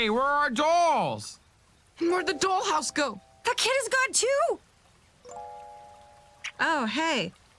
Hey, where are our dolls? And Where'd the dollhouse go? That kid is gone too! Oh, hey.